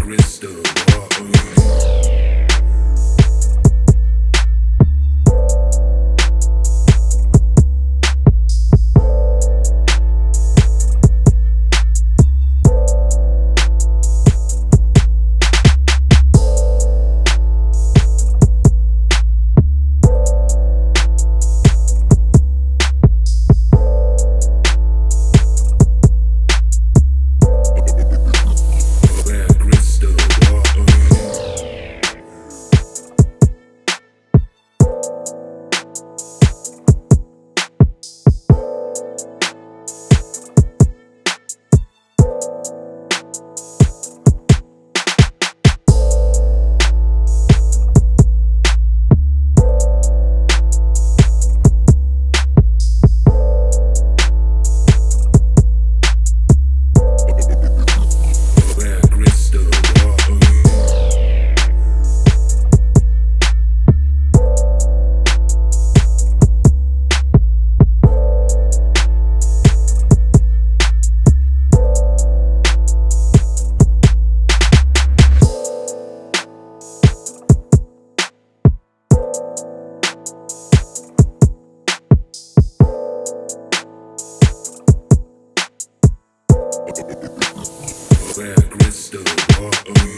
crystal ball. me.